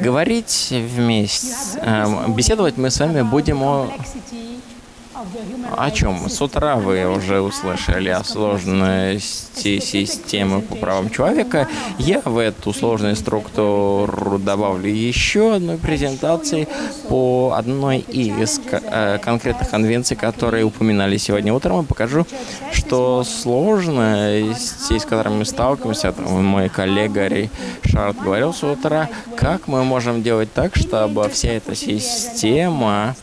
Говорить вместе, э, беседовать мы с вами будем о о чем? С утра вы уже услышали о сложности системы по правам человека. Я в эту сложную структуру добавлю еще одной презентации по одной из э, конкретных конвенций, которые упоминали сегодня утром. И покажу, что сложности, с которыми мы сталкиваемся, мой коллега Ришард говорил с утра, как мы можем делать так, чтобы вся эта система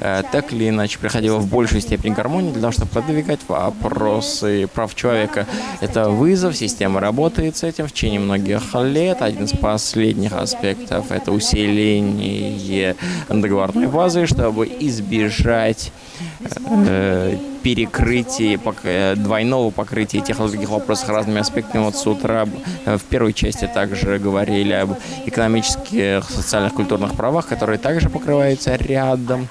э, так или иначе приходила в большую степень гармонии для того, чтобы продвигать вопросы прав человека. Это вызов, система работает с этим в течение многих лет. Один из последних аспектов – это усиление договорной базы, чтобы избежать э, перекрытия, э, двойного покрытия тех или других вопросов разными аспектами. Вот с утра э, в первой части также говорили об экономических, социальных, культурных правах, которые также покрываются рядом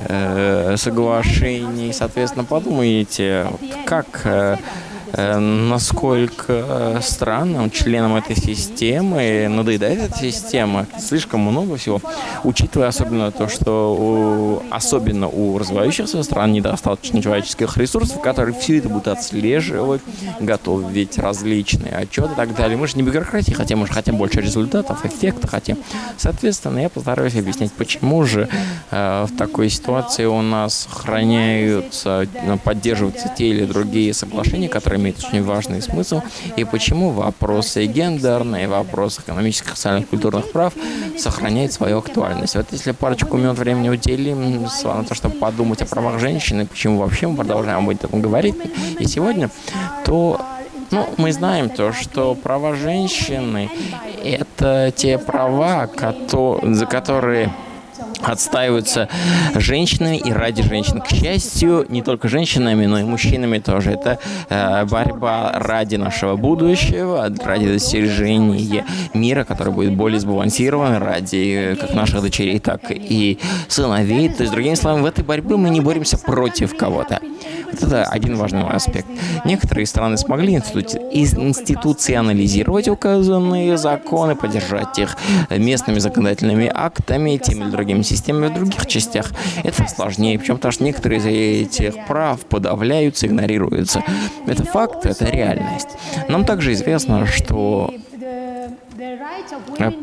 э, соглашений. Соответственно, подумайте, как э, насколько э, странным членам этой системы надоедает эта система. Слишком много всего. Учитывая особенно то, что у, особенно у развивающихся стран недостаточно человеческих ресурсов, которые все это будут отслеживать, готовить различные отчеты и так далее. Мы же не бюрократии хотим, мы же хотим больше результатов, эффекта хотим. Соответственно, я постараюсь объяснить, почему же э, в такой ситуации у нас сохраняются, поддерживаются те или другие соглашения, которые имеет очень важный смысл, и почему вопросы гендерные, вопросы экономических, социальных, культурных прав сохраняют свою актуальность. Вот если парочку минут времени уделим на то, чтобы подумать о правах женщины, почему вообще мы продолжаем об этом говорить, и сегодня, то ну, мы знаем то, что права женщины – это те права, за которые отстаиваются женщинами и ради женщин. К счастью, не только женщинами, но и мужчинами тоже. Это э, борьба ради нашего будущего, ради достижения мира, который будет более сбалансирован, ради э, как наших дочерей, так и сыновей. То есть, другими словами, в этой борьбе мы не боремся против кого-то. Вот это один важный аспект. Некоторые страны смогли институционализировать указанные законы, поддержать их местными законодательными актами, теми или другими системами в других частях. Это сложнее, причем потому что некоторые из этих прав подавляются, игнорируются. Это факт, это реальность. Нам также известно, что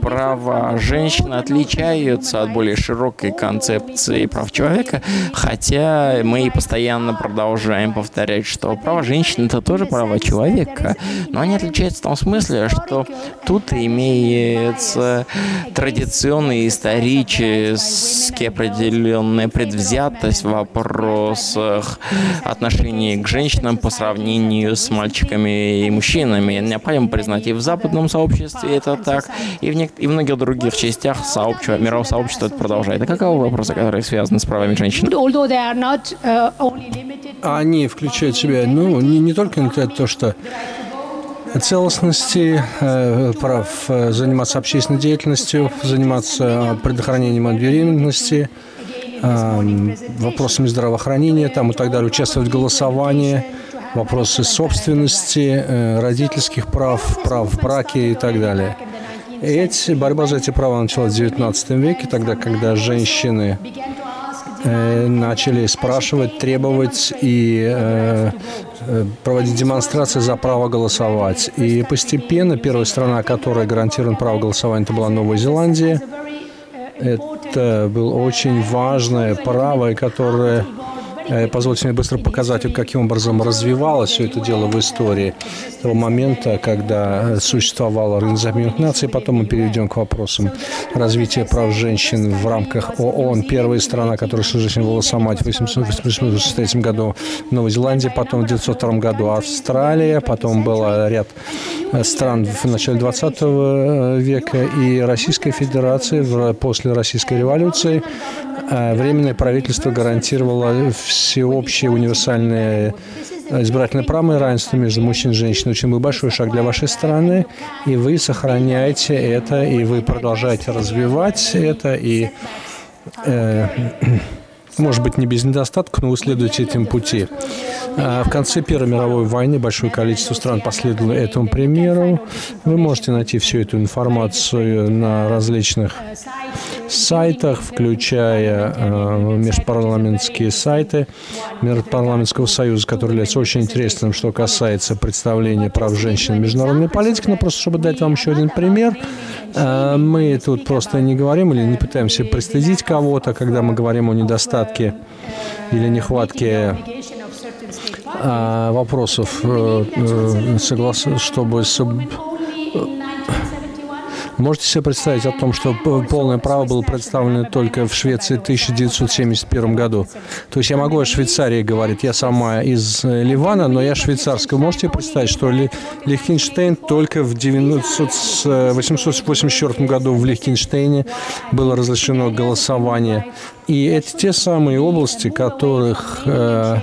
права женщин отличаются от более широкой концепции прав человека, хотя мы постоянно продолжаем повторять, что права женщин — это тоже права человека, но они отличаются в том смысле, что тут имеется традиционная исторически определенная предвзятость в вопросах отношений к женщинам по сравнению с мальчиками и мужчинами. Необходимо признать, и в западном сообществе это так, и в, и в многих других частях сообщества, мирового сообщества это продолжает. А каковы вопросы, которые связаны с правами женщин? Они включают в себя, ну, не, не только то, что целостности, э, прав э, заниматься общественной деятельностью, заниматься предохранением от беременности, э, вопросами здравоохранения там, и так далее, участвовать в голосовании, вопросы собственности, родительских прав, прав в браке и так далее. Эти, борьба за эти права началась в XIX веке, тогда, когда женщины э, начали спрашивать, требовать и э, э, проводить демонстрации за право голосовать. И постепенно первая страна, которая гарантировала право голосования, это была Новая Зеландия. Это было очень важное право, которое позвольте мне быстро показать, каким образом развивалось все это дело в истории того момента, когда существовала Организация Наций. Потом мы перейдем к вопросам развития прав женщин в рамках ООН. Первая страна, которая была сама в 1883 году Новая Зеландия, потом в 1902 году Австралия, потом был ряд стран в начале 20 века и Российская Федерация после Российской революции. Э, Временное правительство гарантировало всеобщее универсальное избирательное право и равенство между мужчиной и женщиной. Очень большой шаг для вашей страны, и вы сохраняете это, и вы продолжаете развивать это, и э, может быть, не без недостатков, но вы следуете этим пути. А в конце Первой мировой войны большое количество стран последовало этому примеру. Вы можете найти всю эту информацию на различных сайтах, включая э, межпарламентские сайты Межпарламентского союза, который является очень интересным, что касается представления прав женщин в международной политике. Но просто, чтобы дать вам еще один пример, э, мы тут просто не говорим или не пытаемся пристыдить кого-то, когда мы говорим о недостатке или нехватке э, вопросов, э, э, соглас... чтобы Можете себе представить о том, что полное право было представлено только в Швеции в 1971 году? То есть я могу о Швейцарии говорить, я сама из э, Ливана, но я швейцарская. Можете представить, что Лихтенштейн только в 1884 году в Лихтенштейне было разрешено голосование. И это те самые области, которых э, Э,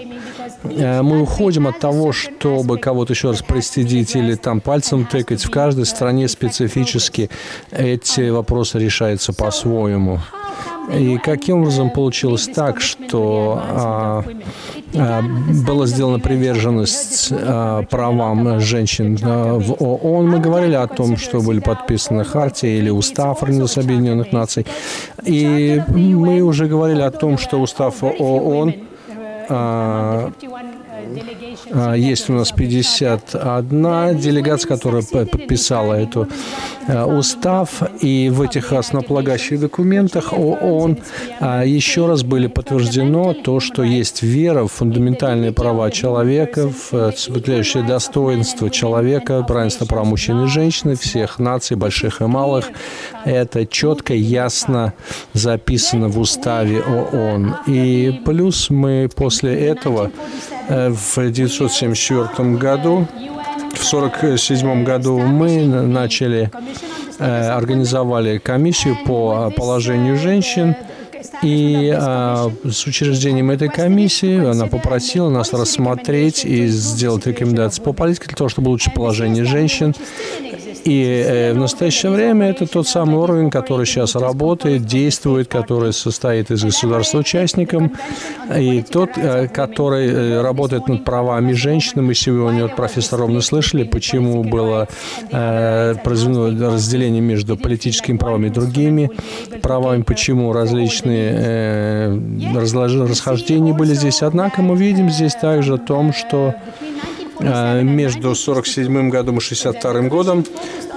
мы уходим от того, чтобы кого-то еще раз пристыдить или там пальцем тыкать. В каждой стране специфически эти вопросы решаются по-своему. И каким образом получилось так, что а, а, была сделана приверженность а, правам женщин а, в ООН? Мы говорили о том, что были подписаны Хартия или Устав Организации Объединенных Наций. И мы уже говорили о том, что Устав ООН а, а, есть у нас 51 делегация, которая подписала эту а, устав, и в этих основополагающих документах ООН еще раз были подтверждено то, что есть вера в фундаментальные права человека, в э, соблюдающее достоинство человека, равенство прав мужчин и женщин, всех наций, больших и малых. Это четко, ясно записано в уставе ООН. И плюс мы после этого э, в 1974 году, в 1947 году мы начали, э, организовали комиссию по положению женщин, и а, с учреждением этой комиссии она попросила нас рассмотреть и сделать рекомендации по политике для того, чтобы улучшить положение женщин и э, в настоящее время это тот самый орган, который сейчас работает, действует, который состоит из государства-участником, и тот, э, который э, работает над правами женщин. Мы сегодня от профессора ровно слышали, почему было произведено разделение между политическими правами и другими правами, почему различные расхождения были здесь. Однако мы видим здесь также о том, что между 1947 годом и 1962 годом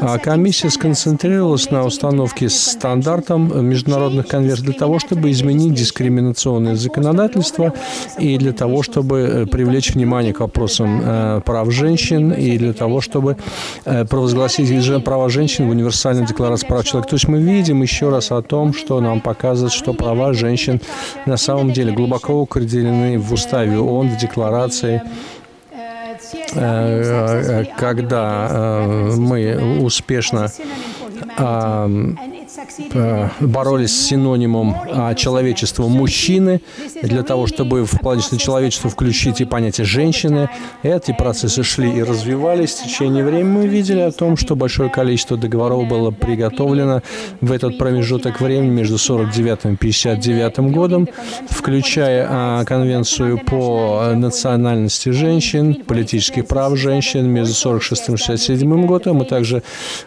а комиссия сконцентрировалась на установке стандартом международных конвенций для того, чтобы изменить дискриминационное законодательство и для того, чтобы э, привлечь внимание к вопросам э, прав женщин и для того, чтобы провозгласить права женщин в универсальной декларации прав человека. То есть мы видим еще раз о том, что нам показывает, что права женщин на самом деле глубоко укоренены в уставе ООН, в декларации Э, когда э, мы успешно Э, боролись с синонимом человечества мужчины, для того, чтобы в планетное человечество включить и понятие женщины. Эти процессы шли и развивались в течение времени. Мы видели о том, что большое количество договоров было приготовлено в этот промежуток времени между 49 и 59 годом, включая а, конвенцию по национальности женщин, политических прав женщин между 46 и 67 годом. Мы также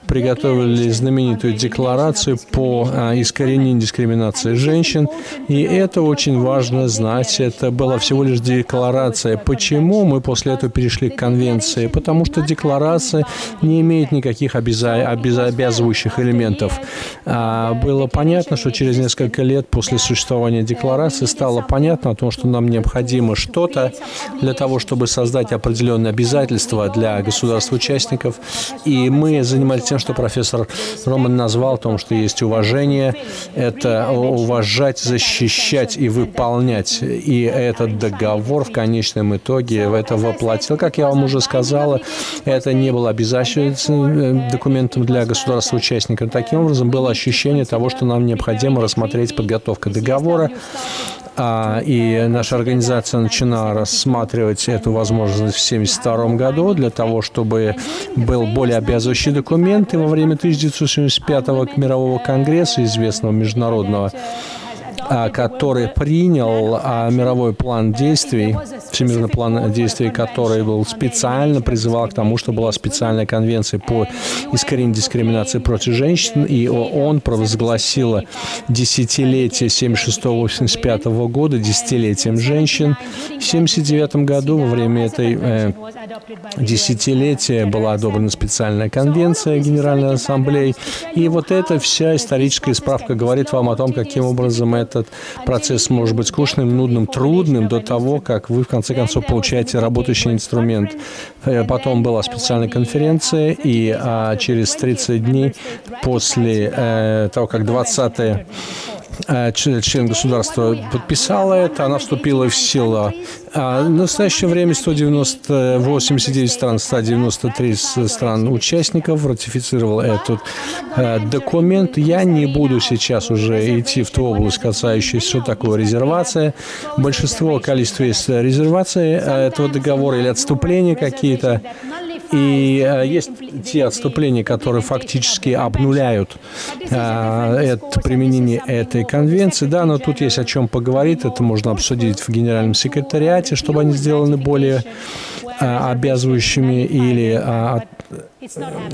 приготовили знаменитую декларацию по а, искоренению дискриминации женщин. И это очень важно знать. Это была всего лишь декларация. Почему мы после этого перешли к конвенции? Потому что декларация не имеет никаких обяза обязывающих элементов. А, было понятно, что через несколько лет после существования декларации стало понятно о том, что нам необходимо что-то для того, чтобы создать определенные обязательства для государств-участников. И мы занимались тем, что профессор Роман назвал о том, что есть уважение, это уважать, защищать и выполнять. И этот договор в конечном итоге это воплотил. Как я вам уже сказала, это не было обязательным документом для государства-участника. Таким образом, было ощущение того, что нам необходимо рассмотреть подготовка договора, и наша организация начала рассматривать эту возможность в 1972 году для того, чтобы был более обязывающий документ. И во время 1975 мирового конгресса, известного международного, а, который принял а, мировой план действий, всемирный план действий, который был специально призывал к тому, что была специальная конвенция по искоренению дискриминации против женщин, и ООН провозгласила десятилетие 76-85 года десятилетием женщин. В 79 году во время этой э, десятилетия была одобрена специальная конвенция Генеральной Ассамблеи, и вот эта вся историческая справка говорит вам о том, каким образом этот процесс может быть скучным, нудным, трудным до того, как вы в конце концов получаете работающий инструмент. Э, потом была специальная конференция, и а, через 30 дней после э, того, как 20 Э, член государства подписала это, она вступила в силу. А в настоящее время 189 стран, 193 стран участников ратифицировал этот э, документ. Я не буду сейчас уже идти в ту область, касающуюся, что такое резервация. Большинство количества резервации э, этого договора или отступления какие-то. И э, есть те отступления, которые фактически обнуляют э, это, применение этой конвенции. Да, но тут есть о чем поговорить. Это можно обсудить в Генеральном секретариате, чтобы они сделаны более обязывающими или э,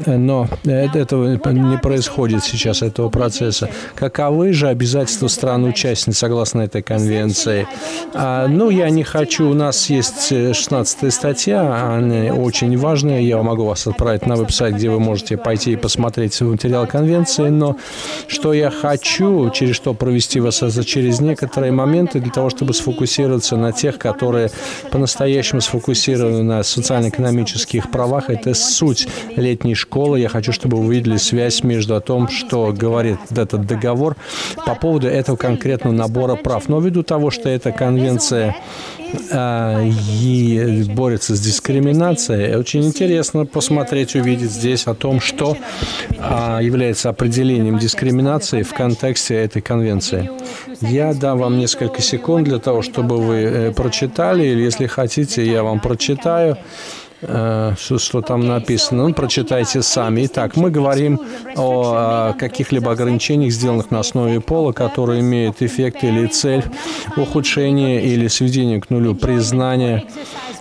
но этого не происходит сейчас, этого процесса. Каковы же обязательства стран-участниц согласно этой конвенции? А, ну, я не хочу, у нас есть 16 статья, она очень важная, я могу вас отправить на веб-сайт, где вы можете пойти и посмотреть материал конвенции, но что я хочу, через что провести вас через некоторые моменты, для того, чтобы сфокусироваться на тех, которые по-настоящему сфокусированы на социально-экономических правах, это суть летней школы. Я хочу, чтобы вы увидели связь между том, что говорит этот договор по поводу этого конкретного набора прав. Но ввиду того, что эта конвенция и борется с дискриминацией. Очень интересно посмотреть, увидеть здесь о том, что а, является определением дискриминации в контексте этой конвенции. Я дам вам несколько секунд для того, чтобы вы э, прочитали, или если хотите, я вам прочитаю. Э, что, что там написано. Ну, прочитайте сами. Итак, мы говорим о каких-либо ограничениях, сделанных на основе пола, которые имеют эффект или цель ухудшения или сведения к нулю признания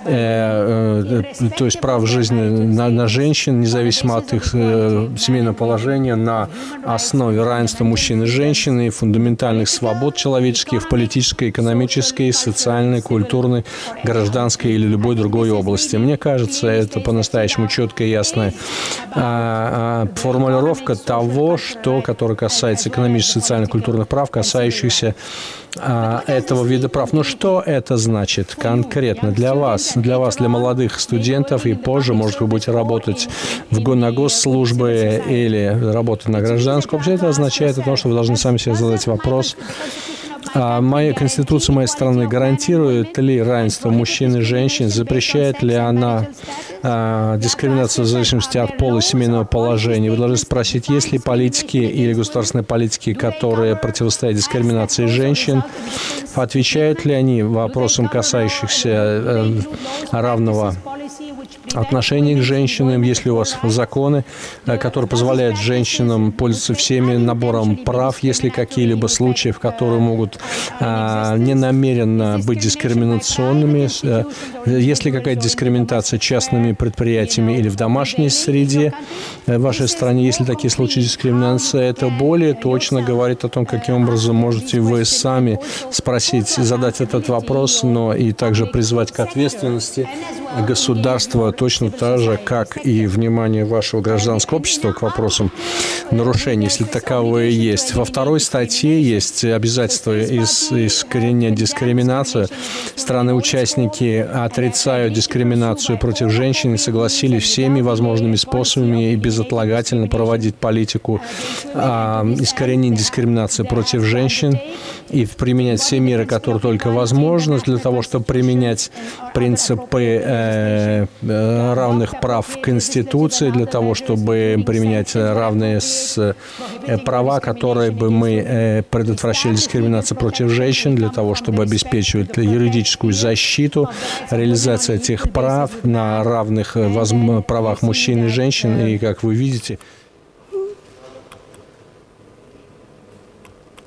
Э, э, то есть прав жизни на, на женщин, независимо от их э, семейного положения, на основе равенства мужчин и женщин и фундаментальных свобод человеческих в политической, экономической, социальной, культурной, гражданской или любой другой области. Мне кажется, это по-настоящему четкая и ясная а, а, формулировка того, что, которое касается экономических, социальных, культурных прав, касающихся а, этого вида прав. Но что это значит конкретно для вас, для вас, для молодых студентов и позже, может, вы будете работать в, на госслужбы или работать на гражданском? Вообще это означает то, что вы должны сами себе задать вопрос, а моя Конституция моей страны гарантирует ли равенство мужчин и женщин? Запрещает ли она а, дискриминацию в зависимости от пола и семейного положения? Вы должны спросить, есть ли политики или государственные политики, которые противостоят дискриминации женщин? Отвечают ли они вопросам, касающихся э, равного отношение к женщинам, есть ли у вас законы, э, которые позволяют женщинам пользоваться всеми набором прав, есть ли какие-либо случаи, в которые могут а, ненамеренно быть дискриминационными, а, есть ли какая-то дискриминация частными предприятиями или в домашней среде в вашей стране, есть ли такие случаи дискриминации, это более точно говорит о том, каким образом можете вы сами спросить, задать этот вопрос, но и также призвать к ответственности государства точно так же, как и внимание вашего гражданского общества к вопросам нарушений, если таковые есть. Во второй статье есть обязательство из, искоренения дискриминации. Страны-участники отрицают дискриминацию против женщин и согласились всеми возможными способами и безотлагательно проводить политику а, искоренения дискриминации против женщин и применять все меры, которые только возможно для того, чтобы применять принципы э, э, равных прав в Конституции, для того, чтобы применять равные с, э, права, которые бы мы э, предотвращали дискриминацию против женщин, для того, чтобы обеспечивать юридическую защиту, реализация этих прав на равных э, правах мужчин и женщин. И, как вы видите,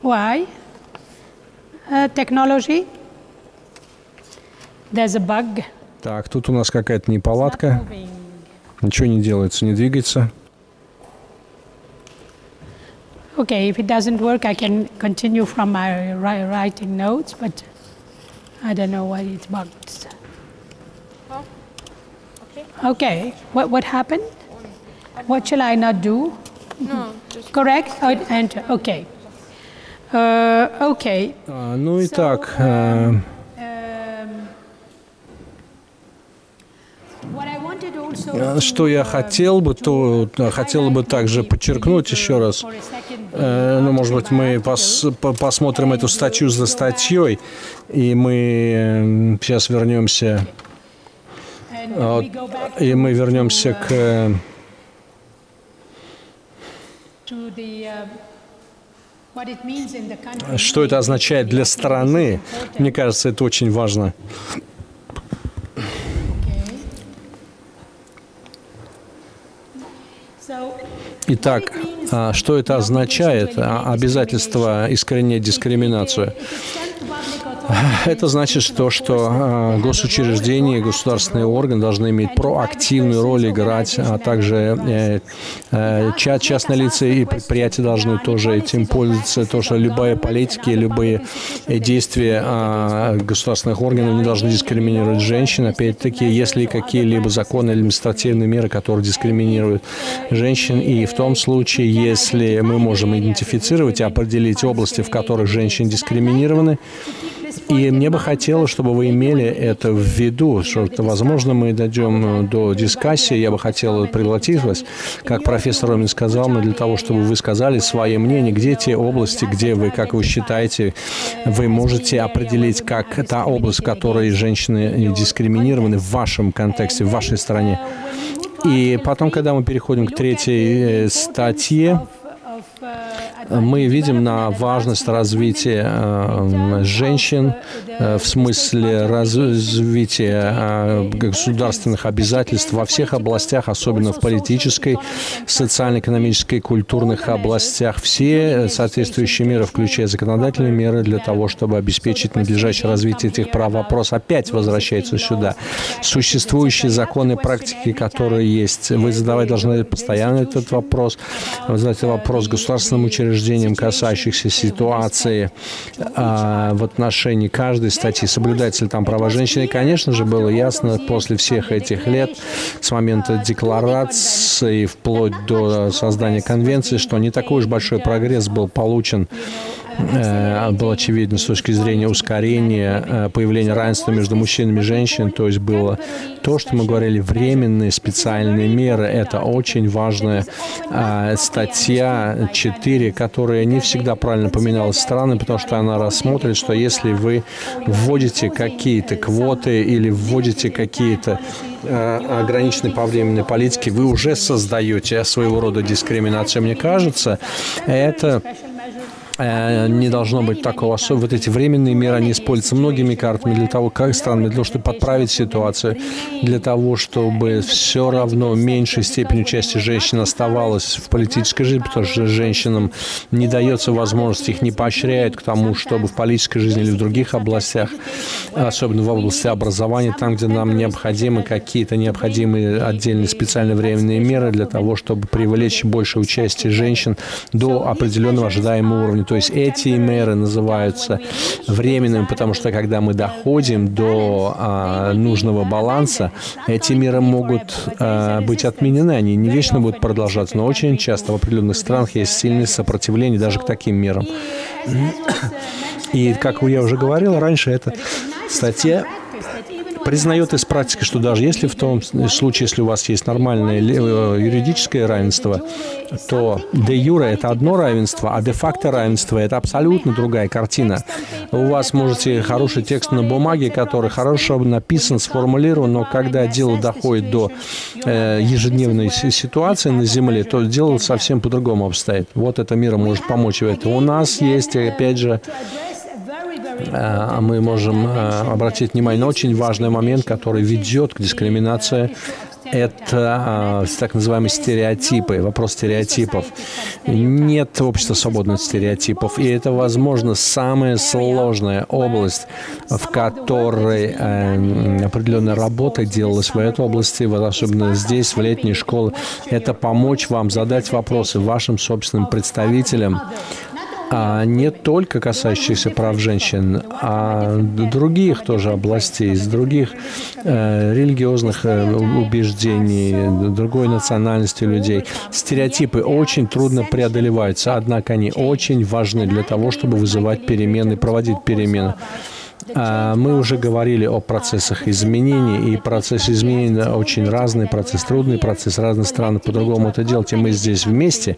Why? uh, technology. There's a bug. Так, тут у нас какая-то неполадка. Moving. Ничего не делается, не двигается. Okay, if it doesn't work, I can continue from my ri- writing notes, but I don't know why it's bugged. Okay, what, what happened? What shall I not do? No, just Correct? Oh, enter. Okay. Uh, okay. А, ну и так, э, Um, что я хотел бы, то э, хотел бы также подчеркнуть еще раз. Э, Ну, может быть, мы пос- по- посмотрим эту статью за статьей, и мы сейчас вернемся, а, и мы вернемся к э, что это означает для страны. Мне кажется, это очень важно. Итак, а, что это означает? А, Обязательство искоренять дискриминацию. Это значит, что, что а, госучреждения государственные органы должны иметь проактивную роль играть, а также э, э, ча- частные лица и предприятия должны тоже этим пользоваться. То, что любая политика и любые действия а, государственных органов не должны дискриминировать женщин. Опять-таки, если какие-либо законы или административные меры, которые дискриминируют женщин, и в том случае, если мы можем идентифицировать и определить области, в которых женщины дискриминированы, и мне бы хотелось, чтобы вы имели это в виду, что, возможно, мы дойдем э, до дискуссии. Я бы хотел пригласить вас, как профессор Ромин сказал, но для того, чтобы вы сказали свое мнение, где те области, где вы, как вы считаете, вы можете определить, как та область, в которой женщины дискриминированы в вашем контексте, в вашей стране. И потом, когда мы переходим к третьей э, статье, мы видим на важность развития э, женщин э, в смысле развития э, государственных обязательств во всех областях, особенно в политической, социально-экономической, культурных областях. Все соответствующие меры, включая законодательные меры, для того, чтобы обеспечить надлежащее развитие этих прав. Вопрос опять возвращается сюда. Существующие законы практики, которые есть, вы задавать должны постоянно этот вопрос. Вы задаете вопрос государственным учреждениям, касающихся ситуации а, в отношении каждой статьи, соблюдается ли там права женщины. И, конечно же, было ясно после всех этих лет, с момента декларации вплоть до создания конвенции, что не такой уж большой прогресс был получен был очевиден с точки зрения ускорения э, появления равенства между мужчинами и женщинами. То есть было то, что мы говорили, временные специальные меры. Это очень важная э, статья 4, которая не всегда правильно поминалась страны, потому что она рассмотрит, что если вы вводите какие-то квоты или вводите какие-то э, ограниченные по временной политике, вы уже создаете своего рода дискриминацию. Мне кажется, это э, не должно быть такого. Вот эти временные меры, они используются многими картами для того, как странами, для того, чтобы подправить ситуацию, для того, чтобы все равно меньшей степени участие женщин оставалось в политической жизни, потому что женщинам не дается возможность, их не поощряют к тому, чтобы в политической жизни или в других областях, особенно в области образования, там, где нам необходимы какие-то необходимые отдельные специальные временные меры для того, чтобы привлечь больше участия женщин до определенного ожидаемого уровня. То есть эти меры называются временными, потому что когда мы доходим до а, нужного баланса, эти меры могут а, быть отменены, они не вечно будут продолжаться, но очень часто в определенных странах есть сильное сопротивление даже к таким мерам. И, как я уже говорил раньше, эта статья признает из практики, что даже если в том случае, если у вас есть нормальное э, юридическое равенство, то де юре это одно равенство, а де факто равенство это абсолютно другая картина. У вас можете хороший текст на бумаге, который хорошо написан, сформулирован, но когда дело доходит до э, ежедневной си- ситуации на Земле, то дело совсем по-другому обстоит. Вот эта мера может помочь в этом. У нас есть, опять же, мы можем э, обратить внимание на очень важный момент, который ведет к дискриминации. Это э, так называемые стереотипы, вопрос стереотипов. Нет общества свободных стереотипов, и это, возможно, самая сложная область, в которой э, определенная работа делалась в этой области, вот особенно здесь, в летней школе, это помочь вам задать вопросы вашим собственным представителям, а не только касающихся прав женщин, а других тоже областей, из других э, религиозных э, убеждений, другой национальности людей. Стереотипы очень трудно преодолеваются, однако они очень важны для того, чтобы вызывать перемены, проводить перемены. А, мы уже говорили о процессах изменений, и процесс изменений очень разный, процесс трудный, процесс разных стран по-другому это делать, и мы здесь вместе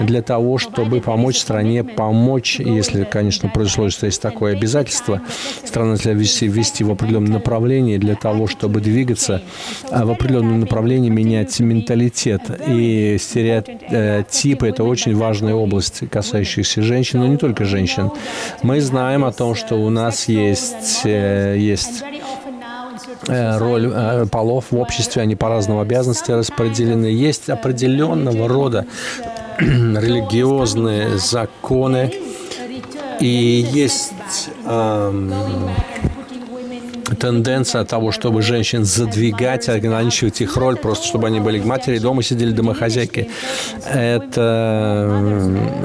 для того, чтобы помочь стране, помочь, если, конечно, произошло, что есть такое обязательство, страна для вести, вести в определенном направлении, для того, чтобы двигаться а, в определенном направлении, менять менталитет. И стереотипы – это очень важная область, касающаяся женщин, но не только женщин. Мы знаем о том, что у нас есть есть, э, есть э, роль э, полов в обществе, они по-разному обязанности распределены. Есть определенного рода религиозные законы, и есть эм, тенденция того, чтобы женщин задвигать, ограничивать их роль, просто чтобы они были матери, дома сидели домохозяйки. Это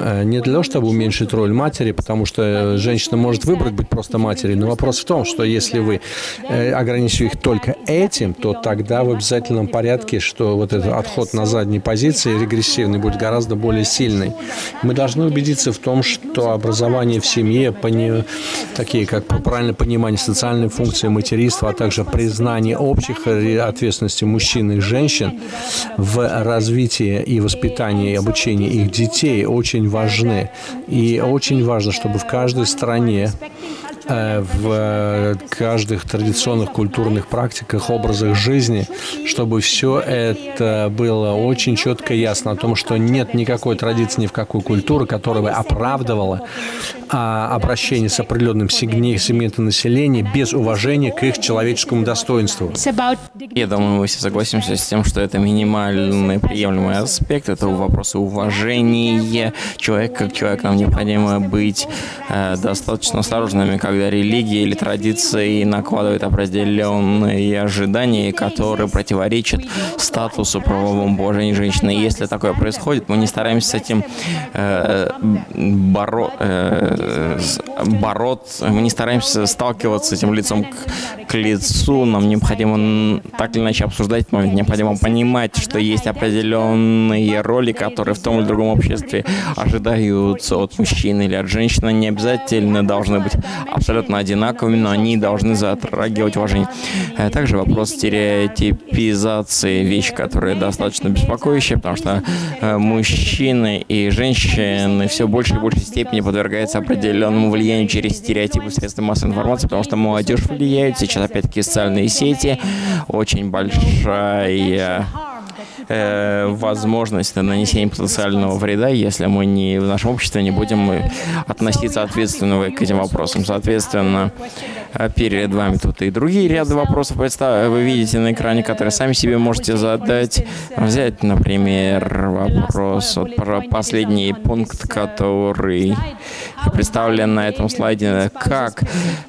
э, не для того, чтобы уменьшить роль матери, потому что женщина может выбрать быть просто матерью, но вопрос в том, что если вы э, ограничиваете их только этим, то тогда в обязательном порядке, что вот этот отход на задней позиции регрессивный будет гораздо более сильный. Мы должны убедиться в том, что образование в семье, пони... такие как правильное понимание социальной функции материнства, а также признание общих ответственностей мужчин и женщин в развитии и воспитании и обучении их детей очень важны. И очень важно, чтобы в каждой стране в каждых традиционных культурных практиках, образах жизни, чтобы все это было очень четко и ясно о том, что нет никакой традиции ни в какой культуры, которая бы оправдывала а, обращение с определенным сегментом населения без уважения к их человеческому достоинству. Я думаю, мы все согласимся с тем, что это минимальный приемлемый аспект этого вопроса уважения человека как человека. Нам необходимо быть э, достаточно осторожными, как когда религия или традиции накладывают определенные ожидания, которые противоречат статусу правовому положению женщины. Если такое происходит, мы не стараемся с этим э, боро, э, бороться, мы не стараемся сталкиваться с этим лицом к, к лицу. Нам необходимо так или иначе обсуждать этот момент, необходимо понимать, что есть определенные роли, которые в том или другом обществе ожидаются от мужчины или от женщины, не обязательно должны быть одинаковыми, но они должны затрагивать уважение. Э, также вопрос стереотипизации, вещь, которая достаточно беспокоящая, потому что э, мужчины и женщины все больше и большей степени подвергаются определенному влиянию через стереотипы средств массовой информации, потому что молодежь влияет, сейчас опять-таки социальные сети, очень большая э, возможность нанесения потенциального вреда, если мы не в нашем обществе не будем относиться ответственно к этим вопросам. Соответственно, перед вами тут и другие ряды вопросов вы видите на экране, которые сами себе можете задать. Взять, например, вопрос вот, про последний пункт, который представлен на этом слайде, как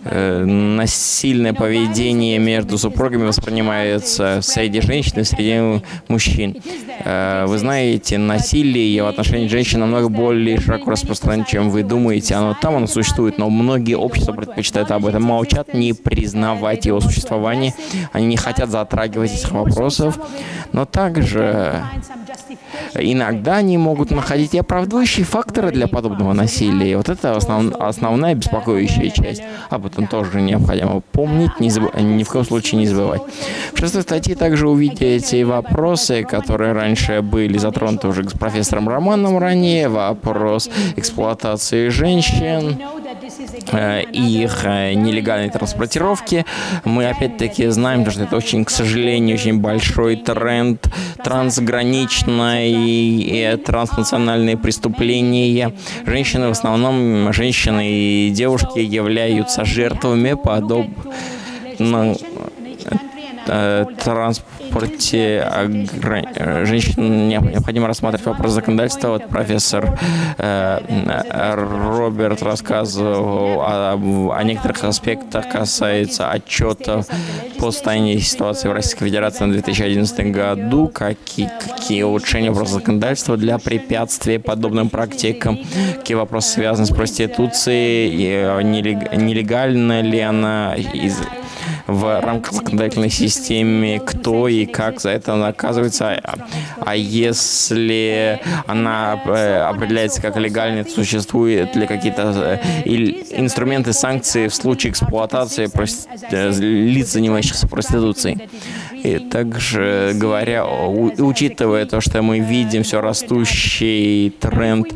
э, насильное поведение между супругами воспринимается среди женщин и среди мужчин. Э, вы знаете, насилие в отношении женщин намного более широко распространено, чем вы думаете. Оно там оно существует, но многие общества предпочитают об этом молчат, не признавать его существование. Они не хотят затрагивать этих вопросов. Но также иногда они могут находить и оправдывающие факторы для подобного насилия. И вот это основ, основная беспокоящая часть. Об этом тоже необходимо помнить, не заб... ни в коем случае не забывать. В шестой статье также увидите вопросы, которые раньше были затронуты уже с профессором Романом ранее. Вопрос эксплуатации женщин. Э, их э, нелегальной транспортировки. Мы опять-таки знаем, что это очень, к сожалению, очень большой тренд трансграничной транснациональные преступления. Женщины, в основном женщины и девушки являются жертвами подобных Э, транспорте женщин необходимо рассматривать вопрос законодательства. Вот профессор э, Роберт рассказывал о, о некоторых аспектах, касается отчетов по состоянию ситуации в Российской Федерации на 2011 году, какие, какие улучшения вопроса законодательства для препятствия подобным практикам, какие вопросы связаны с проституцией, э, нелегально ли она? Из в рамках законодательной системы, кто и как за это наказывается. А если она э, определяется как легальной, существуют ли какие-то э, инструменты санкций в случае эксплуатации э, лиц, занимающихся проституцией. И также говоря, учитывая то, что мы видим все растущий тренд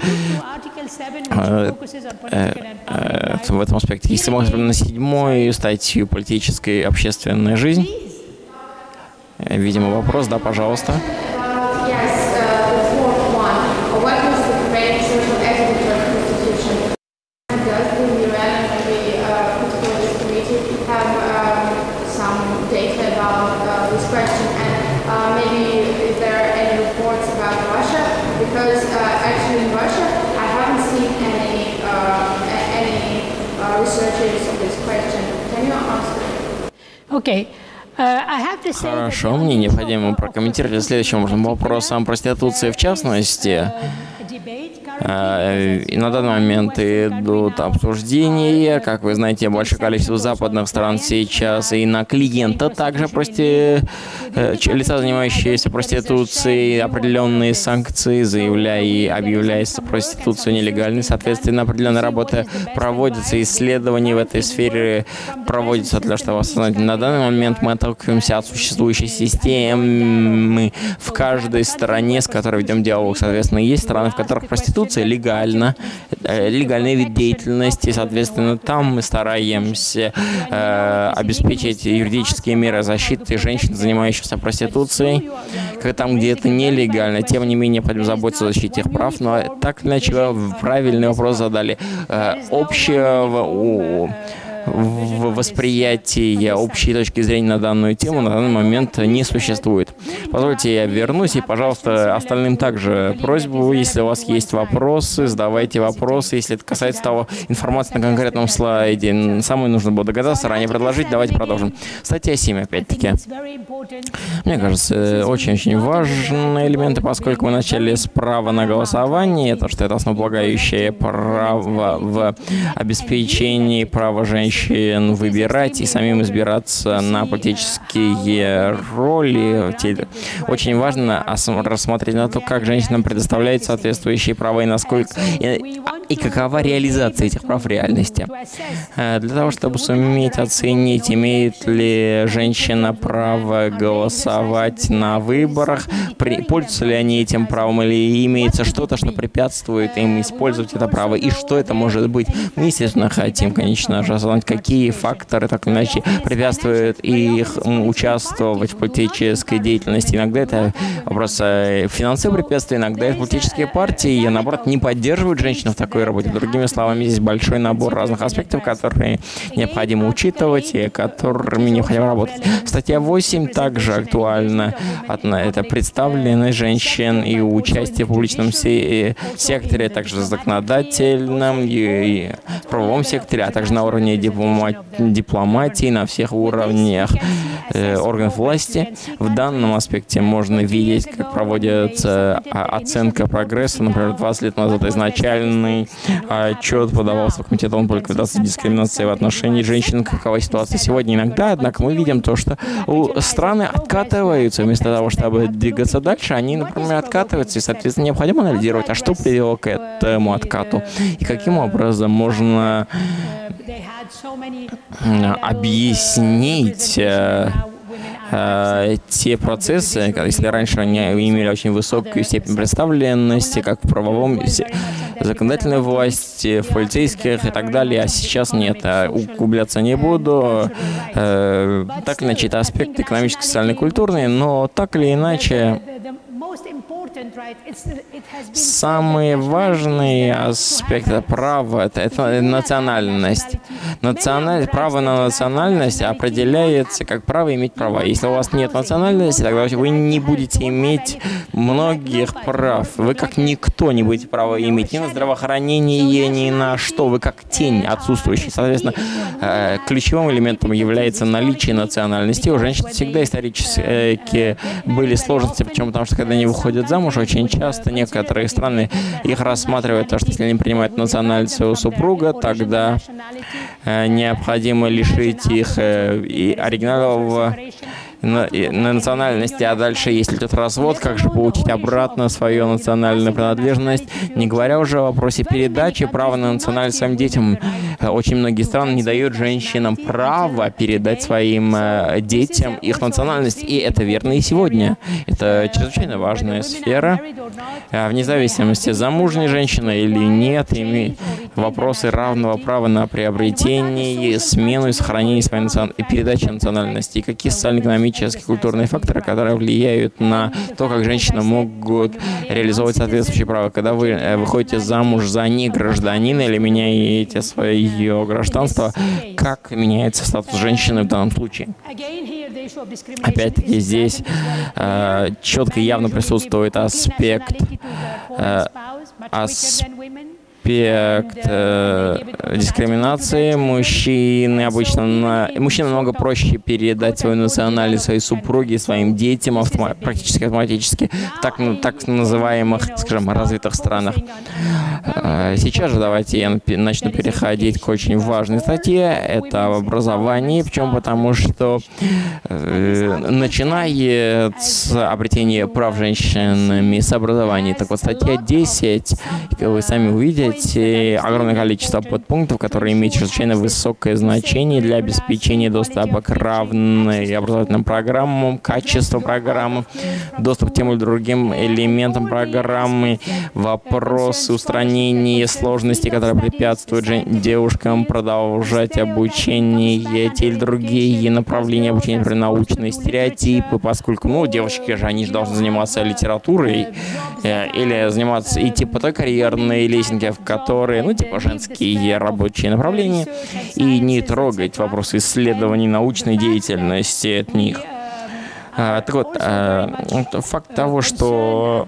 в этом аспекте. Если мы смотрим на седьмую статью «Политическая и общественная жизнь», видимо, вопрос, да, пожалуйста. Хорошо, мне необходимо прокомментировать следующим вопросом проституции в частности. Э, на данный момент идут обсуждения, как вы знаете, большое количество западных стран сейчас и на клиента также прости... Э, лица, занимающиеся проституцией, определенные санкции, заявляя и объявляя проституцию нелегальной. Соответственно, определенная работа проводится, исследования в этой сфере проводятся для того, чтобы. На данный момент мы отталкиваемся от существующей системы в каждой стране, с которой ведем диалог. Соответственно, есть страны, в которых проституция проституция легально, э, легальный вид деятельности, соответственно, там мы стараемся э, обеспечить юридические меры защиты женщин, занимающихся проституцией, как там, где это нелегально, тем не менее, необходимо заботиться о защите их прав, но так иначе правильный вопрос задали. Э, общего в восприятии общей точки зрения на данную тему на данный момент не существует. Позвольте, я вернусь, и, пожалуйста, остальным также просьбу, если у вас есть вопросы, задавайте вопросы. Если это касается того информации на конкретном слайде, самое нужно было догадаться, ранее предложить, давайте продолжим. Статья 7, опять-таки. Мне кажется, очень-очень важные элементы, поскольку мы начали с права на голосование, то, что это основополагающее право в обеспечении права женщин женщин выбирать и самим избираться на политические роли. Очень важно рассмотреть на то, как женщинам предоставляют соответствующие права и насколько и, и какова реализация этих прав в реальности. Э, для того, чтобы суметь оценить, имеет ли женщина право голосовать на выборах, при, пользуются ли они этим правом или имеется что-то, что препятствует им использовать это право, и что это может быть. Мы, естественно, хотим, конечно же, осознать, какие факторы так или иначе препятствуют их участвовать в политической деятельности. Иногда это вопрос э, финансовых препятствий, иногда это политические партии, и наоборот не поддерживают женщин в такой работе. Другими словами, здесь большой набор разных аспектов, которые необходимо учитывать и которыми необходимо работать. Статья 8 также актуальна. Это представленность женщин и участие в публичном э, секторе, также законодательном и правовом секторе, а также на уровне дипломатии дипломатии на всех уровнях э, органов власти. В данном аспекте можно видеть, как проводится а, оценка прогресса. Например, 20 лет назад изначальный отчет подавался в Комитет ООН по ликвидации дискриминации в отношении женщин. Какова ситуация сегодня? Иногда, однако, мы видим то, что страны откатываются. Вместо того, чтобы двигаться дальше, они, например, откатываются. И, соответственно, необходимо анализировать, а что привело к этому откату? И каким образом можно объяснить э, э, те процессы, если раньше они имели очень высокую степень представленности, как в правовом, законодательной власти, в полицейских и так далее, а сейчас нет. А углубляться не буду. Э, так или иначе, это аспект экономический, социальный, культурный, но так или иначе, Самый важный аспект права это, национальность. Национальность, право на национальность определяется как право иметь права. Если у вас нет национальности, тогда вы не будете иметь многих прав. Вы как никто не будете права иметь ни на здравоохранение, ни на что. Вы как тень отсутствующий. Соответственно, э, ключевым элементом является наличие национальности. У женщин всегда исторически были сложности, почему? Потому что когда они выходят замуж, очень часто некоторые страны их рассматривают, то, что если они принимают национальность своего супруга, тогда э, необходимо лишить их э, и оригинального на, на национальности, а дальше, если идет развод, как же получить обратно свою национальную принадлежность, не говоря уже о вопросе передачи права на национальность своим детям. Очень многие страны не дают женщинам права передать своим э, детям их национальность, и это верно и сегодня. Это чрезвычайно важная сфера. А вне зависимости, замужняя женщина или нет, имеет вопросы равного права на приобретение, смену и сохранение своей национ... передачи национальности, и какие социально-экономические экономические, культурные факторы, которые влияют на то, как женщины могут реализовывать соответствующие права. Когда вы э, выходите замуж за не гражданина или меняете свое гражданство, как меняется статус женщины в данном случае? Опять-таки здесь э, четко и явно присутствует аспект э, аспект аспект э, дискриминации. Мужчины обычно, на, мужчинам намного проще передать свою национальность своей супруге, своим детям автома, практически автоматически, так, так называемых, скажем, развитых странах. Э, сейчас же давайте я начну переходить к очень важной статье. Это образование. Почему? Потому что э, начиная с обретения прав женщинами с образования. Так вот, статья 10, как вы сами увидите, выделить огромное количество подпунктов, которые имеют чрезвычайно высокое значение для обеспечения доступа к равной образовательным программам, качеству программы, доступ к тем или другим элементам программы, вопросы устранения сложностей, которые препятствуют девушкам продолжать обучение, те или другие направления обучения, например, научные стереотипы, поскольку, ну, девочки же, они же должны заниматься литературой э, или заниматься, идти по той карьерной лесенке, которые, ну, типа женские рабочие направления, и не трогать вопросы исследований научной деятельности от них. А, так вот, а, факт того, что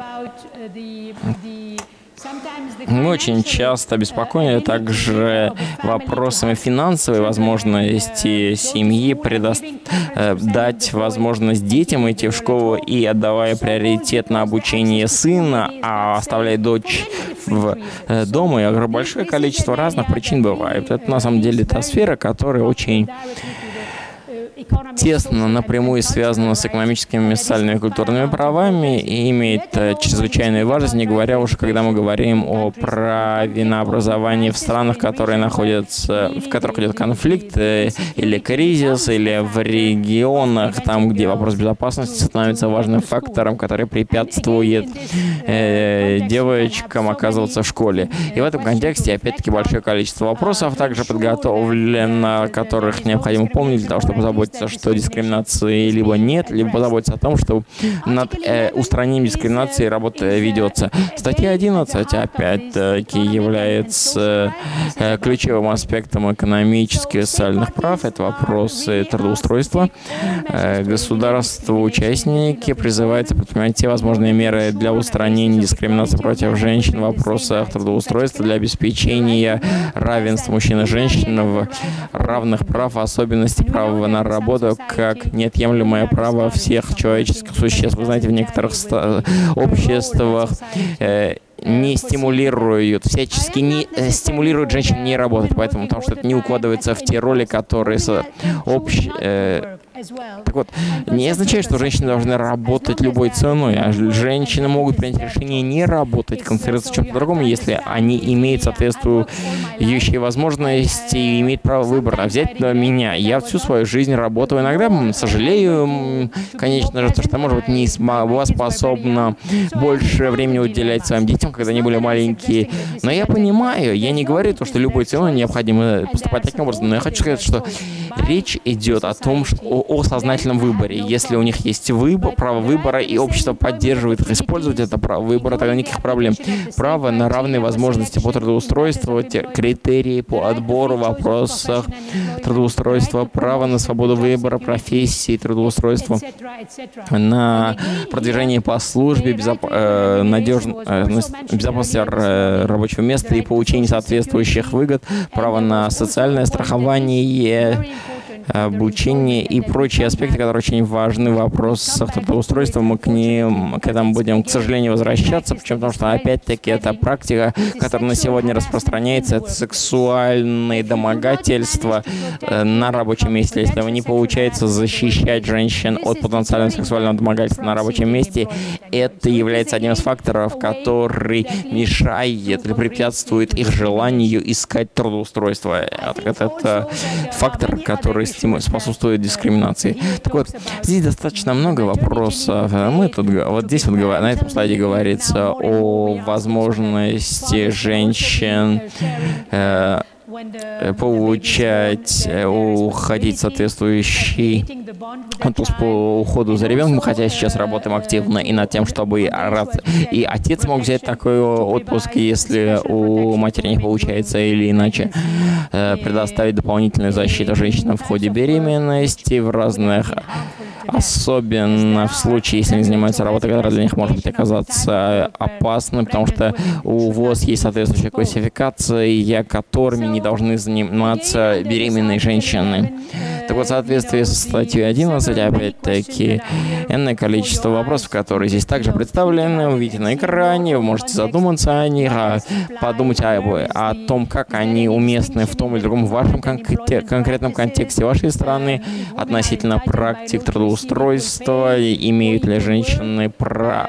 мы очень часто обеспокоены также вопросами финансовой возможности семьи, предо... Э, дать возможность детям идти в школу и отдавая приоритет на обучение сына, а оставляя дочь в э, дома. И большое количество разных причин бывает. Это на самом деле та сфера, которая очень тесно напрямую связана с экономическими, социальными и культурными правами и имеет э, чрезвычайную важность, не говоря уже, когда мы говорим о праве на образование в странах, которые находятся, в которых идет конфликт э, или кризис, или в регионах, там, где вопрос безопасности становится важным фактором, который препятствует э, девочкам оказываться в школе. И в этом контексте, опять-таки, большое количество вопросов также подготовлено, которых необходимо помнить для того, чтобы заботиться позаботиться, что дискриминации либо нет, либо позаботиться о том, что над э, устранением дискриминации работа ведется. Статья 11, опять-таки, является э, ключевым аспектом экономических и социальных прав. Это вопросы трудоустройства. Э, Государство-участники призывается предпринимать те возможные меры для устранения дискриминации против женщин. в вопросах трудоустройства для обеспечения равенства мужчин и женщин в равных прав, особенности права на работу работу как неотъемлемое право всех человеческих существ. Вы знаете, в некоторых обществах э, не стимулируют, всячески не э, стимулируют женщин не работать, поэтому потому что это не укладывается в те роли, которые общ, э, Так вот, не означает, что женщины должны работать любой ценой, а женщины могут принять решение не работать, концентрироваться в чем-то другом, если они имеют соответствующие возможности и имеют право выбора. Взять на меня. Я всю свою жизнь работаю. Иногда сожалею, конечно же, то, что, может быть, не была способна больше времени уделять своим детям, когда они были маленькие. Но я понимаю, я не говорю то, что любой ценой необходимо поступать таким образом, но я хочу сказать, что речь идет о том, что, о, сознательном выборе. Если у них есть выбор, право выбора, и общество поддерживает их использовать это право выбора, тогда никаких проблем. Право на равные возможности по трудоустройству, критерии по отбору, вопросах трудоустройства, право на свободу выбора профессии, трудоустройства, на продвижение по службе, безоп... э, надежно... э, безопасности рабочего места и получение соответствующих выгод, право на социальное страхование, обучение и прочие аспекты, которые очень важны в вопросах трудоустройства. Мы к ним, к этому будем, к сожалению, возвращаться, почему? Потому что, опять-таки, это практика, которая на сегодня распространяется, это сексуальные домогательства э, на рабочем месте. Если не получается защищать женщин от потенциального сексуального домогательства на рабочем месте, это является одним из факторов, который мешает или препятствует их желанию искать трудоустройство. Это, это фактор, который способствует дискриминации. Так вот, здесь достаточно много вопросов. Мы тут, вот здесь вот на этом слайде говорится о возможности женщин э, получать, э, уходить соответствующий отпуск по уходу за ребенком, хотя сейчас работаем активно и над тем, чтобы и отец мог взять такой отпуск, если у матери не получается или иначе э, предоставить дополнительную защиту женщинам в ходе беременности в разных особенно в случае, если они занимаются работой, которая для них может быть оказаться опасной, потому что у ВОЗ есть соответствующая классификация, которыми не должны заниматься беременные женщины. Так вот, в соответствии с статьей 11, опять-таки, энное количество вопросов, которые здесь также представлены, вы видите на экране, вы можете задуматься о них, а подумать о, о том, как они уместны в том или другом вашем кон конкретном контексте вашей страны относительно практик трудоустройства устройства, имеют ли женщины право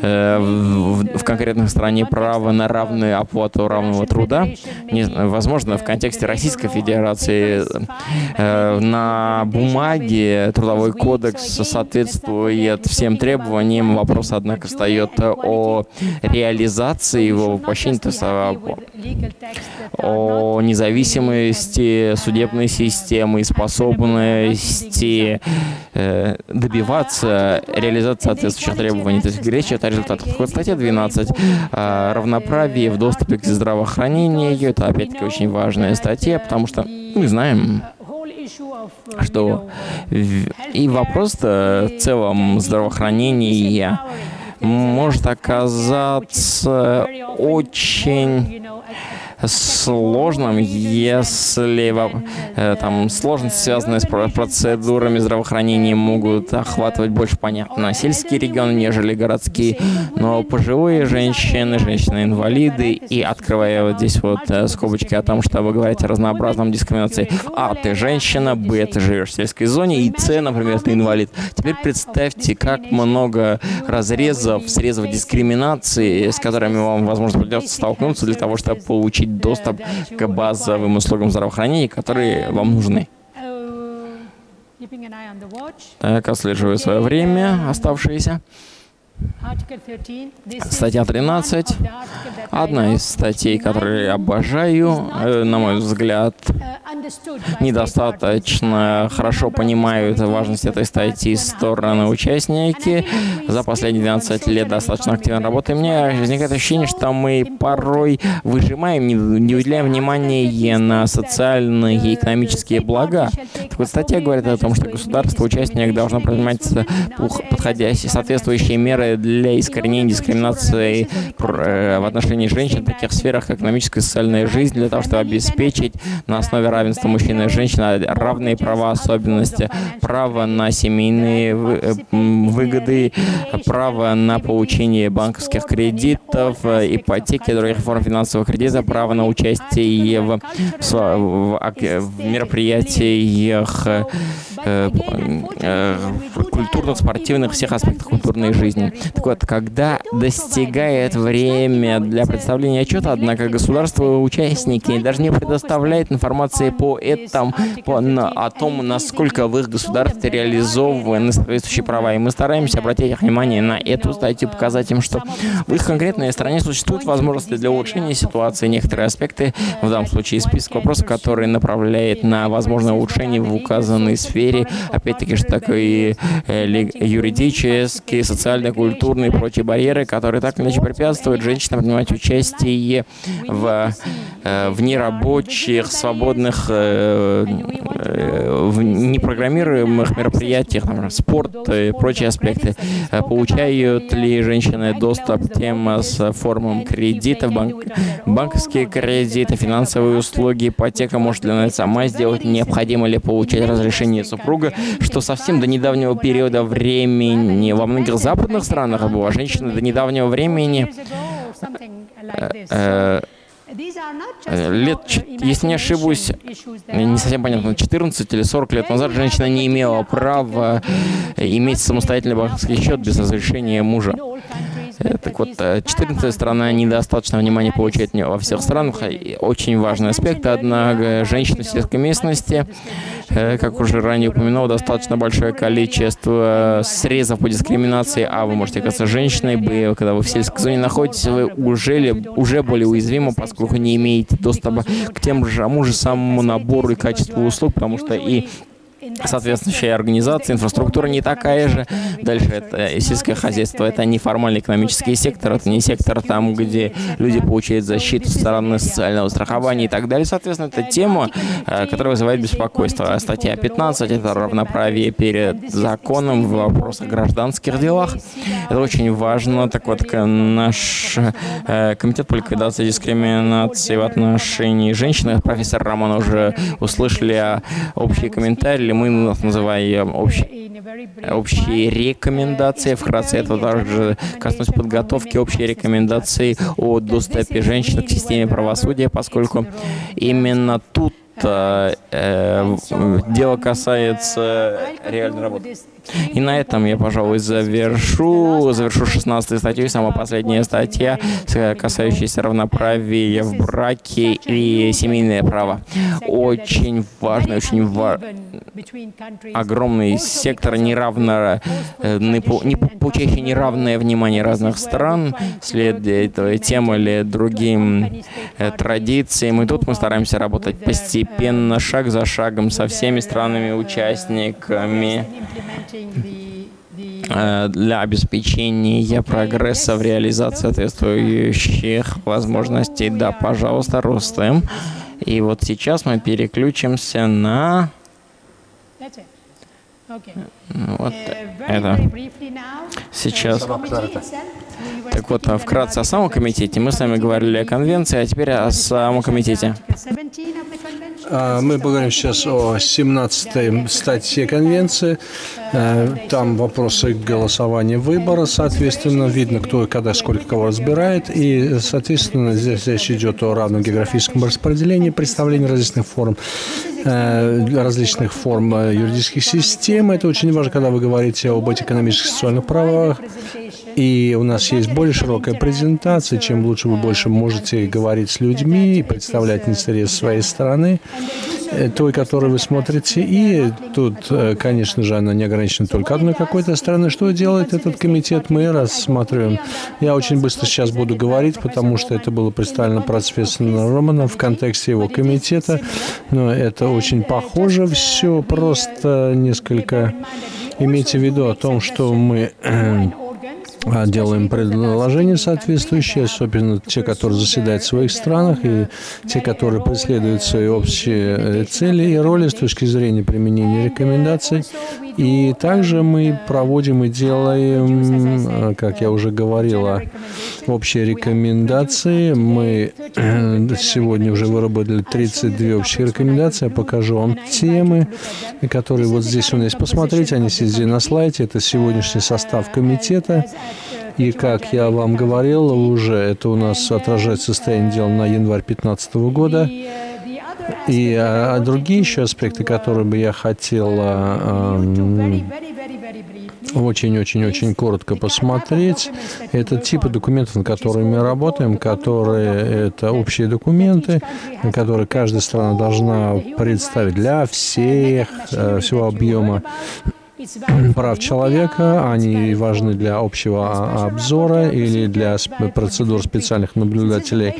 в, в конкретной стране право на равную оплату равного труда. Не, возможно, в контексте Российской Федерации э, на бумаге трудовой кодекс соответствует всем требованиям. Вопрос, однако, встает о реализации его воплощения, то о, о независимости судебной системы и способности э, добиваться реализации соответствующих требований. То есть речь идет результатов. Статья 12 а, «Равноправие в доступе к здравоохранению». Это, опять-таки, очень важная статья, потому что мы знаем, что и вопрос в целом здравоохранения может оказаться очень сложным, если э, там сложности, связанные с процедурами здравоохранения, могут охватывать больше, понятно, сельские регионы, нежели городские, но пожилые женщины, женщины-инвалиды, и открывая вот здесь вот э, скобочки о том, что вы говорите о разнообразном дискриминации. А, ты женщина, Б, ты живешь в сельской зоне, и С, например, ты инвалид. Теперь представьте, как много разрезов, срезов дискриминации, с которыми вам, возможно, придется столкнуться для того, чтобы получить получить доступ к базовым услугам здравоохранения, которые вам нужны. Так, отслеживаю свое время оставшееся. Статья 13. Одна из статей, которые я обожаю, э, на мой взгляд, недостаточно хорошо понимают важность этой статьи стороны участники. За последние 12 лет достаточно активно работаем. Мне возникает ощущение, что мы порой выжимаем, не уделяем внимания на социальные и экономические блага. Так вот, статья говорит о том, что государство, участник должно принимать подходящие, соответствующие меры для искоренения дискриминации э, в отношении женщин в таких сферах, как экономическая и социальная жизнь, для того, чтобы обеспечить на основе равенства мужчин и женщин равные права, особенности, право на семейные э, выгоды, право на получение банковских кредитов, э, ипотеки, других форм финансового кредита, право на участие в, в мероприятиях э, э, культурных, спортивных, всех аспектах культурной жизни. Так вот, когда достигает время для представления отчета, однако государство-участники даже не предоставляет информации по этому, по, на, о том, насколько в их государстве реализованы соответствующие права. И мы стараемся обратить их внимание на эту статью, показать им, что в их конкретной стране существуют возможности для улучшения ситуации, некоторые аспекты, в данном случае список вопросов, которые направляет на возможное улучшение в указанной сфере, опять-таки, что такое э, юридические, социально-культурные и прочие барьеры, которые так или иначе препятствуют женщинам принимать участие в, э, в нерабочих, свободных, э, в непрограммируемых мероприятиях, например, спорт и прочие аспекты. Получают ли женщины доступ к тем с формам кредитов, банк, банковские кредиты, финансовые услуги, ипотека может ли она сама сделать, необходимо ли получать разрешение супруга, что совсем до недавнего периода времени во многих западных странах была женщина до недавнего времени э, э, лет, если не ошибусь, не совсем понятно, 14 или 40 лет назад женщина не имела права иметь самостоятельный банковский счет без разрешения мужа. Э, так вот, 14 э, страна недостаточно внимания получает во всех странах. Очень важный аспект, однако, женщины в сельской местности, э, как уже ранее упомянул, достаточно большое количество срезов по дискриминации, а вы можете оказаться женщиной, когда вы в сельской зоне находитесь, вы уже, уже более уязвимы, поскольку не имеете доступа к тем же, тому же самому набору и качеству услуг, потому что и соответствующая организация, инфраструктура не такая же. Дальше это сельское хозяйство, это неформальный экономический сектор, это не сектор там, где люди получают защиту со стороны социального страхования и так далее. Соответственно, это тема, э, которая вызывает беспокойство. Статья 15 — это равноправие перед законом в вопросах гражданских делах. Это очень важно. Так вот, наш э, комитет по ликвидации дискриминации в отношении женщин, профессор Роман уже услышали общие комментарии, мы называем общие, общие рекомендации. Вкратце это также коснулось подготовки общей рекомендации о доступе женщин к системе правосудия, поскольку именно тут э, э, дело касается реальной работы. И на этом я, пожалуй, завершу. Завершу 16 статью, самая последняя статья, касающаяся равноправия в браке и семейное право. Очень важный, очень ва огромный сектор неравно, э, не получающий неравное внимание разных стран, следуя этой тем или другим э, традициям. И тут мы стараемся работать постепенно, шаг за шагом со всеми странами-участниками для обеспечения прогресса в реализации соответствующих возможностей. Да, пожалуйста, Рустем. И вот сейчас мы переключимся на... Вот uh, это. Сейчас. Так вот, вкратце о самом комитете. Мы с вами говорили о конвенции, а теперь о самом комитете. А, мы поговорим сейчас о 17 статье конвенции. Э, там вопросы голосования выбора, соответственно, видно, кто и когда, сколько кого разбирает. И, соответственно, здесь речь идет о равном географическом распределении, представлении различных форм э, различных форм э, юридических систем. Это очень важно, когда вы говорите об экономических и социальных правах. И у нас есть более широкая презентация. Чем лучше вы больше можете говорить с людьми и представлять интересы своей страны, э, той, которую вы смотрите. И тут, э, конечно же, она не ограничена только одной какой-то страной. Что делает этот комитет, мы рассматриваем. Я очень быстро сейчас буду говорить, потому что это было представлено профессором Романом в контексте его комитета. Но это очень похоже все, просто несколько имейте в виду о том, что мы э, делаем предложения соответствующие, особенно те, которые заседают в своих странах, и те, которые преследуют свои общие э, цели и роли с точки зрения применения рекомендаций. И также мы проводим и делаем, э, как я уже говорила, общие рекомендации. Мы сегодня уже выработали 32 общие рекомендации. Я покажу вам темы, которые вот здесь у нас есть. Посмотрите, они здесь на слайде. Это сегодняшний состав комитета. И как я вам говорил уже, это у нас отражает состояние дел на январь 2015 года. И а, другие еще аспекты, которые бы я хотел а, очень-очень-очень коротко посмотреть, это типы документов, над которыми мы работаем, которые это общие документы, которые каждая страна должна представить для всех, э, всего объема прав человека, они важны для общего обзора или для процедур специальных наблюдателей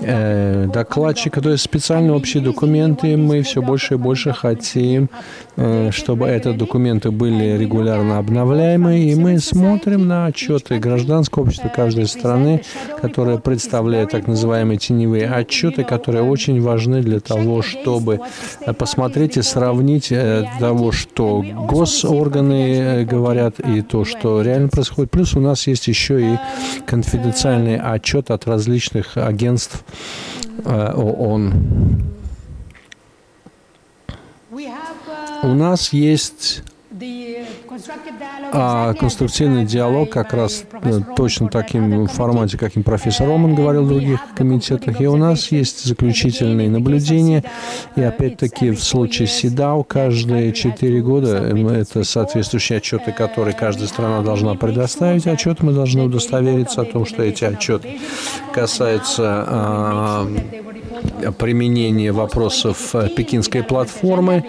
э, докладчика, то есть специальные общие документы. Мы все больше и больше хотим, э, чтобы эти документы были регулярно обновляемы, и мы смотрим на отчеты гражданского общества каждой страны, которые представляют так называемые теневые отчеты, которые очень важны для того, чтобы посмотреть и сравнить э, того, что госорганы э, говорят, и то, что реально происходит. Плюс у нас есть еще и конфиденциальный отчет от различных агентств Э, ООН. У нас есть а конструктивный диалог как раз э, точно таким формате, каким профессор Роман говорил в других комитетах. И у нас есть заключительные наблюдения. И опять-таки в случае СИДАУ каждые четыре года это соответствующие отчеты, которые каждая страна должна предоставить. Отчет мы должны удостовериться о том, что эти отчеты касаются применения вопросов пекинской платформы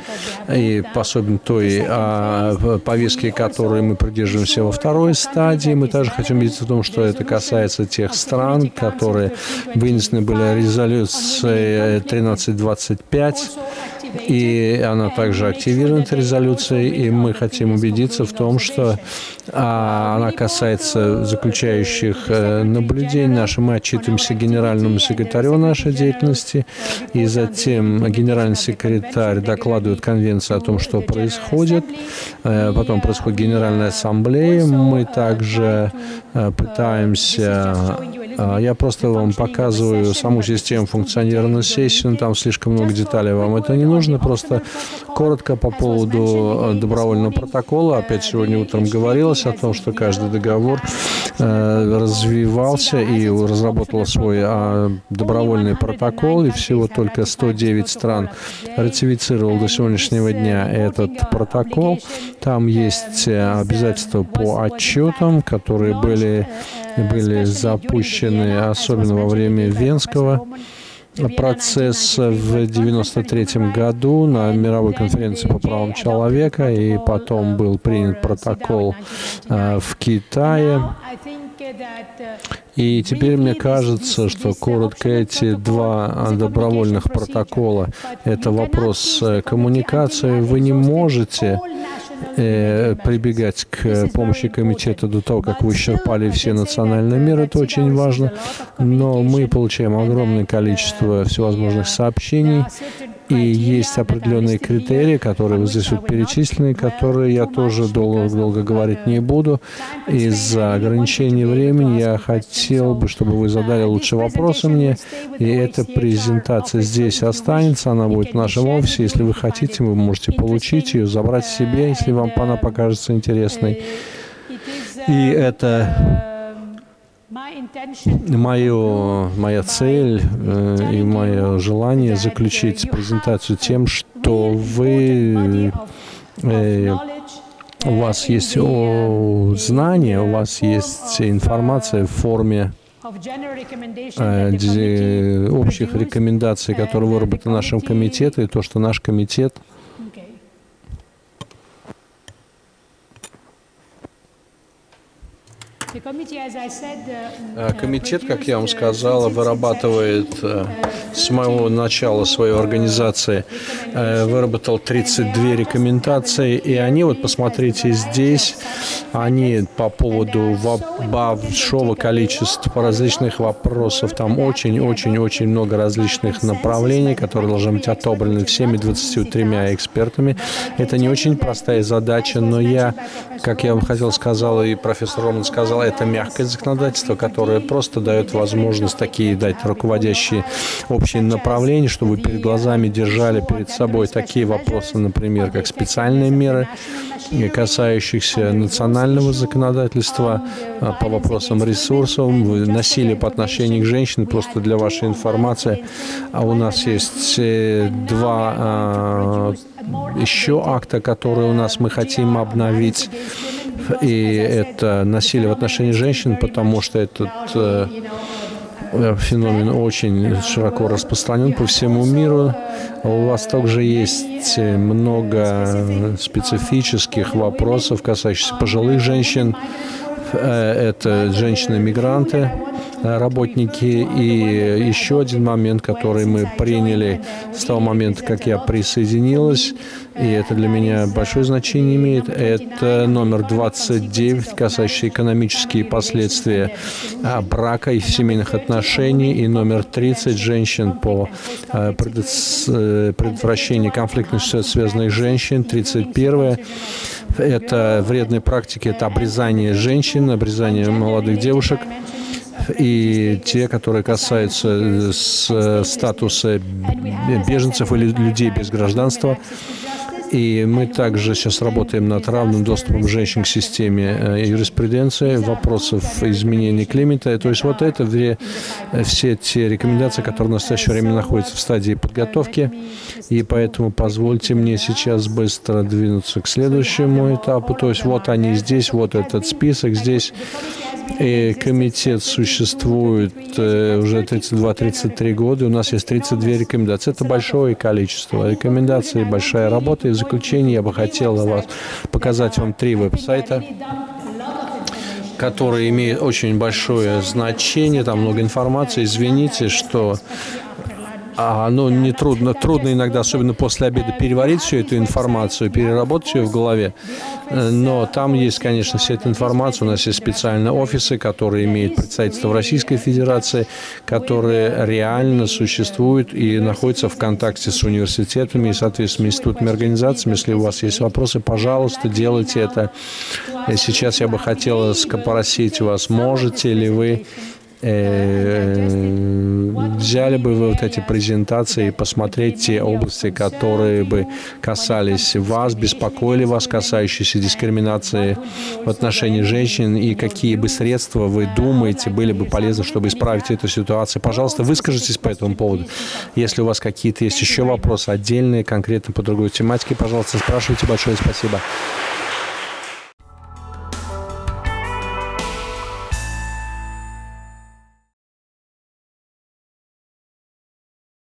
и особенно той а, повестки, которой мы придерживаемся во второй стадии. Мы также хотим убедиться в том, что это касается тех стран, которые вынесены были резолюцией 1325 и она также активирована, эта резолюция, и мы хотим убедиться в том, что а, она касается заключающих э, наблюдений наших. Мы отчитываемся генеральному секретарю нашей деятельности, и затем генеральный секретарь докладывает конвенцию о том, что происходит. Э, потом происходит генеральная ассамблея. Мы также э, пытаемся я просто вам показываю саму систему функционирования сессии, но там слишком много деталей, вам это не нужно. Просто коротко по поводу э, добровольного протокола. Опять сегодня утром говорилось о том, что каждый договор э, развивался и разработал свой а, добровольный протокол, и всего только 109 стран ратифицировал до сегодняшнего дня этот протокол. Там есть э, обязательства по отчетам, которые были были запущены, особенно во время Венского процесса в 1993 году на мировой конференции по правам человека, и потом был принят протокол э, в Китае. И теперь мне кажется, что коротко эти два добровольных протокола — это вопрос э, коммуникации. Вы не можете э, прибегать к помощи комитета до того, как вы исчерпали все национальные меры, это очень важно. Но мы получаем огромное количество всевозможных сообщений, и есть определенные критерии, которые вот здесь вот перечислены, которые я тоже долго, долго говорить не буду. Из-за ограничения времени я хотел бы, чтобы вы задали лучше вопросы мне. И эта презентация здесь останется, она будет в нашем офисе. Если вы хотите, вы можете получить ее, забрать себе, если вам она покажется интересной. И это Мое, моя цель э, и мое желание заключить презентацию тем, что вы э, у вас есть о, знания, у вас есть информация в форме э, общих рекомендаций, которые выработаны нашим комитетом, и то, что наш комитет комитет, как я вам сказала, вырабатывает э, с самого начала своей организации, э, выработал 32 рекомендации, и они, вот посмотрите здесь, они по поводу большого количества различных вопросов, там очень-очень-очень много различных направлений, которые должны быть отобраны всеми 23 экспертами. Это не очень простая задача, но я, как я вам хотел сказал, и профессор Роман сказал, сначала это мягкое законодательство, которое просто дает возможность такие дать руководящие общие направления, чтобы перед глазами держали перед собой такие вопросы, например, как специальные меры, касающихся национального законодательства а, по вопросам ресурсов, насилия по отношению к женщинам, просто для вашей информации. А у нас есть э, два а, еще акта, которые у нас мы хотим обновить. И это насилие в отношении женщин, потому что этот э, феномен очень широко распространен по всему миру. У вас также есть много специфических вопросов, касающихся пожилых женщин. Э, это женщины-мигранты, работники. И еще один момент, который мы приняли с того момента, как я присоединилась, и это для меня большое значение имеет, это номер 29, касающийся экономические последствия а, брака и семейных отношений, и номер 30, женщин по а, э, предотвращению конфликтных ситуаций, связанных с женщин, 31 это вредные практики, это обрезание женщин, обрезание молодых девушек и те, которые касаются э, с статуса беженцев или людей без гражданства. И мы также сейчас работаем над равным доступом женщин к системе э, юриспруденции, вопросов изменения климата. То есть вот это две, э, все те рекомендации, которые в настоящее время находятся в стадии подготовки. И поэтому позвольте мне сейчас быстро двинуться к следующему этапу. То есть вот они здесь, вот этот список здесь. И комитет существует э, уже 32-33 года. У нас есть 32 рекомендации. Это большое количество рекомендаций, большая работа. И заключение я бы хотел вас показать вам три веб-сайта которые имеют очень большое значение, там много информации. Извините, что а, ну, не трудно, трудно иногда, особенно после обеда, переварить всю эту информацию, переработать ее в голове. Э, но там есть, конечно, вся эта информация. У нас есть специальные офисы, которые имеют представительство в Российской Федерации, которые реально существуют и находятся в контакте с университетами и, соответственно, институтами организациями. Если у вас есть вопросы, пожалуйста, делайте это. И сейчас я бы хотела спросить вас, можете ли вы Э, взяли бы вы вот эти презентации и посмотреть те области, которые бы касались вас, беспокоили вас, касающиеся дискриминации в отношении женщин, и какие бы средства вы думаете были бы полезны, чтобы исправить эту ситуацию. Пожалуйста, выскажитесь по этому поводу. Если у вас какие-то есть еще вопросы отдельные, конкретно по другой тематике, пожалуйста, спрашивайте. Большое спасибо.